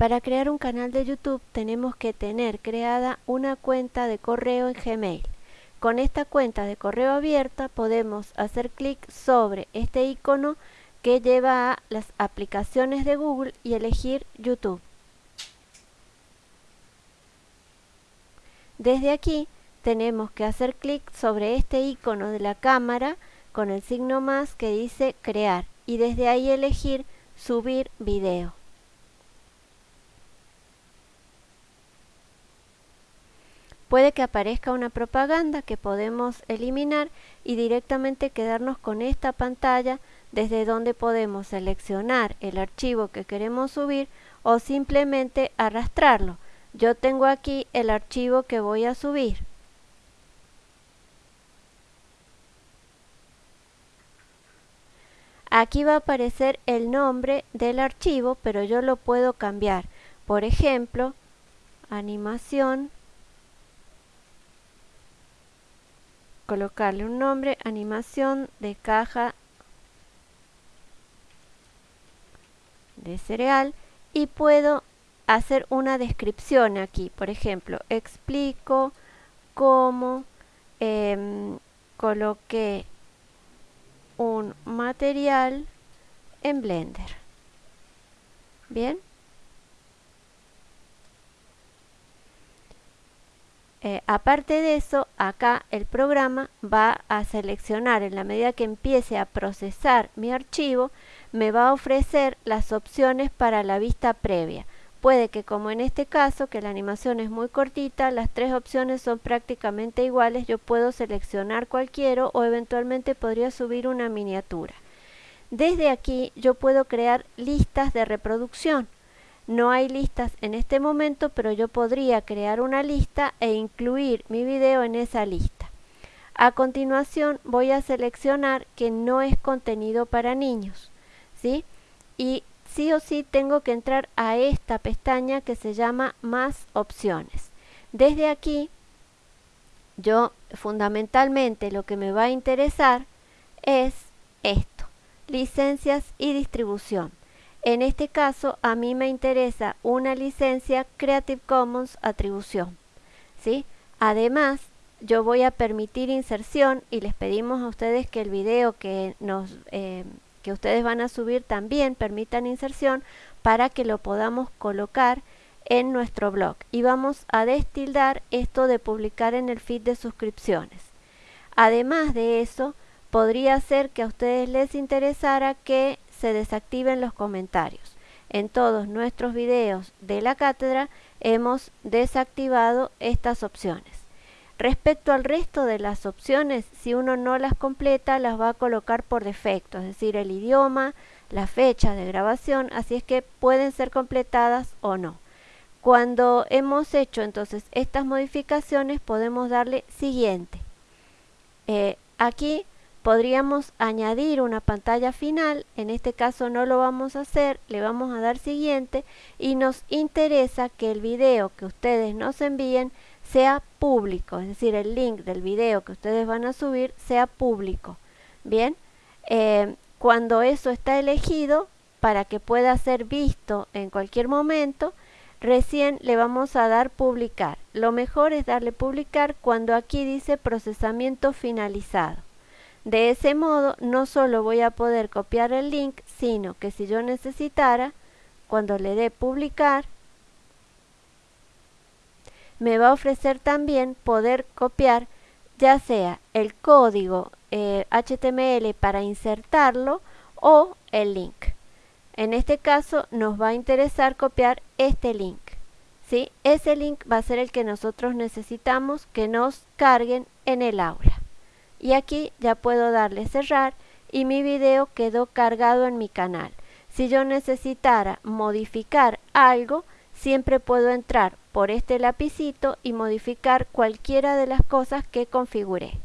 Para crear un canal de YouTube tenemos que tener creada una cuenta de correo en Gmail. Con esta cuenta de correo abierta podemos hacer clic sobre este icono que lleva a las aplicaciones de Google y elegir YouTube. Desde aquí tenemos que hacer clic sobre este icono de la cámara con el signo más que dice crear y desde ahí elegir subir video. Puede que aparezca una propaganda que podemos eliminar y directamente quedarnos con esta pantalla desde donde podemos seleccionar el archivo que queremos subir o simplemente arrastrarlo. Yo tengo aquí el archivo que voy a subir. Aquí va a aparecer el nombre del archivo, pero yo lo puedo cambiar. Por ejemplo, animación colocarle un nombre, animación de caja de cereal y puedo hacer una descripción aquí. Por ejemplo, explico cómo eh, coloqué un material en Blender. Bien. Eh, aparte de eso, acá el programa va a seleccionar, en la medida que empiece a procesar mi archivo, me va a ofrecer las opciones para la vista previa. Puede que como en este caso, que la animación es muy cortita, las tres opciones son prácticamente iguales, yo puedo seleccionar cualquiera o eventualmente podría subir una miniatura. Desde aquí yo puedo crear listas de reproducción. No hay listas en este momento, pero yo podría crear una lista e incluir mi video en esa lista. A continuación voy a seleccionar que no es contenido para niños, ¿sí? Y sí o sí tengo que entrar a esta pestaña que se llama Más opciones. Desde aquí, yo fundamentalmente lo que me va a interesar es esto, licencias y distribución. En este caso, a mí me interesa una licencia Creative Commons atribución. ¿sí? Además, yo voy a permitir inserción y les pedimos a ustedes que el video que, nos, eh, que ustedes van a subir también permitan inserción para que lo podamos colocar en nuestro blog. Y vamos a destildar esto de publicar en el feed de suscripciones. Además de eso, podría ser que a ustedes les interesara que se desactiven los comentarios. En todos nuestros videos de la cátedra hemos desactivado estas opciones. Respecto al resto de las opciones, si uno no las completa, las va a colocar por defecto, es decir, el idioma, la fecha de grabación, así es que pueden ser completadas o no. Cuando hemos hecho entonces estas modificaciones, podemos darle siguiente. Eh, aquí podríamos añadir una pantalla final, en este caso no lo vamos a hacer, le vamos a dar siguiente y nos interesa que el video que ustedes nos envíen sea público, es decir, el link del video que ustedes van a subir sea público. Bien, eh, cuando eso está elegido, para que pueda ser visto en cualquier momento, recién le vamos a dar publicar. Lo mejor es darle publicar cuando aquí dice procesamiento finalizado. De ese modo, no solo voy a poder copiar el link, sino que si yo necesitara, cuando le dé publicar, me va a ofrecer también poder copiar ya sea el código HTML eh, para insertarlo o el link. En este caso nos va a interesar copiar este link. ¿sí? Ese link va a ser el que nosotros necesitamos que nos carguen en el aula. Y aquí ya puedo darle cerrar y mi video quedó cargado en mi canal. Si yo necesitara modificar algo, siempre puedo entrar por este lapicito y modificar cualquiera de las cosas que configuré.